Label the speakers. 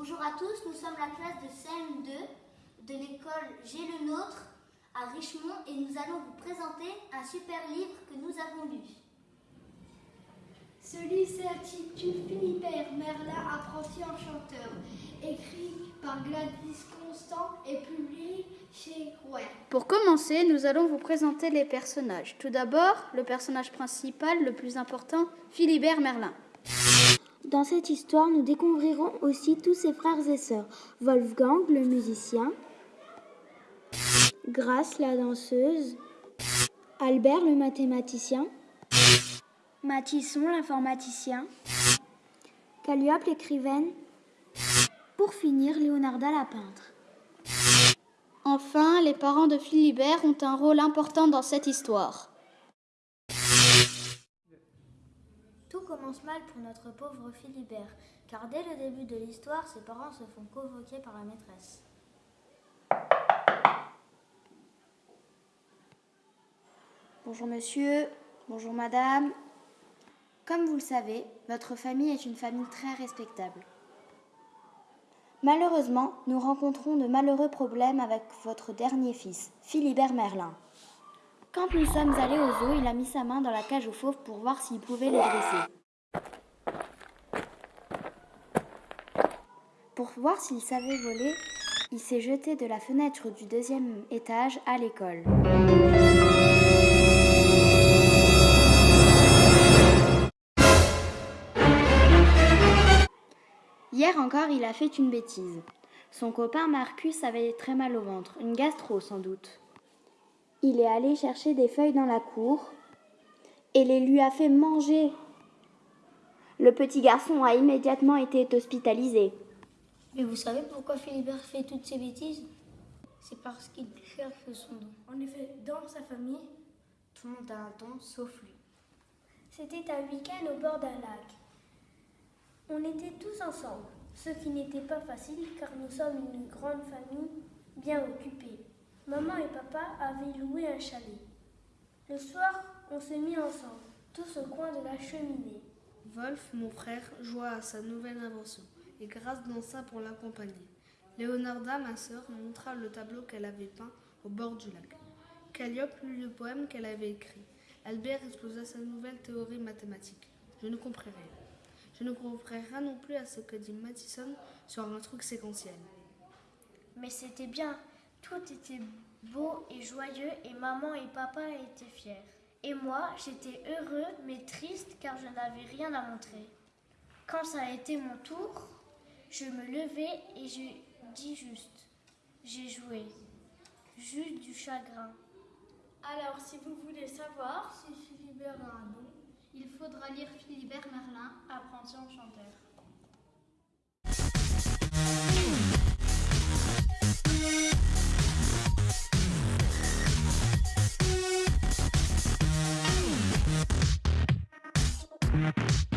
Speaker 1: Bonjour à tous, nous sommes la classe de CM2 de l'école J'ai le nôtre à Richemont et nous allons vous présenter un super livre que nous avons lu.
Speaker 2: Ce livre s'intitule Philibert Merlin, apprenti enchanteur, écrit par Gladys Constant et publié chez Rouer.
Speaker 3: Pour commencer, nous allons vous présenter les personnages. Tout d'abord, le personnage principal, le plus important, Philibert Merlin.
Speaker 4: Dans cette histoire, nous découvrirons aussi tous ses frères et sœurs. Wolfgang, le musicien, Grace, la danseuse, Albert, le mathématicien, Mathison, l'informaticien, Calliope, l'écrivaine, pour finir, Léonarda, la peintre.
Speaker 3: Enfin, les parents de Philibert ont un rôle important dans cette histoire.
Speaker 1: Commence mal pour notre pauvre Philibert, car dès le début de l'histoire, ses parents se font convoquer par la maîtresse.
Speaker 5: Bonjour monsieur, bonjour madame. Comme vous le savez, votre famille est une famille très respectable. Malheureusement, nous rencontrons de malheureux problèmes avec votre dernier fils, Philibert Merlin. Quand nous sommes allés au zoo, il a mis sa main dans la cage aux fauves pour voir s'il pouvait les dresser. Pour voir s'il savait voler, il s'est jeté de la fenêtre du deuxième étage à l'école. Hier encore, il a fait une bêtise. Son copain Marcus avait très mal au ventre, une gastro sans doute. Il est allé chercher des feuilles dans la cour et les lui a fait manger. Le petit garçon a immédiatement été hospitalisé.
Speaker 1: Mais vous savez pourquoi Philibert fait toutes ces bêtises? C'est parce qu'il cherche son don.
Speaker 2: En effet, dans sa famille,
Speaker 1: Tout le monde a un don, sauf lui.
Speaker 2: c'était un week-end au bord d'un lac. On était tous ensemble, ce qui n'était pas facile car nous sommes une grande famille bien occupée. Maman et papa avaient loué un chalet. Le soir, on s'est mis ensemble, tous au coin de la cheminée.
Speaker 6: Wolf, mon frère, joua à sa nouvelle invention et Grace dansa pour l'accompagner. Léonarda, ma sœur, montra le tableau qu'elle avait peint au bord du lac. Calliope lut le poème qu'elle avait écrit. Albert exposa sa nouvelle théorie mathématique. Je ne compris rien. Je ne compris rien non plus à ce que dit Mathison sur un truc séquentiel.
Speaker 2: Mais c'était bien, tout était beau et joyeux et maman et papa étaient fiers. Et moi, j'étais heureux mais triste car je n'avais rien à montrer. Quand ça a été mon tour, je me levai et je dis juste, j'ai joué. Juste du chagrin. Alors, si vous voulez savoir si Philibert a un
Speaker 3: Il faudra lire Philibert Merlin, apprenti enchanteur.
Speaker 7: We'll be right back.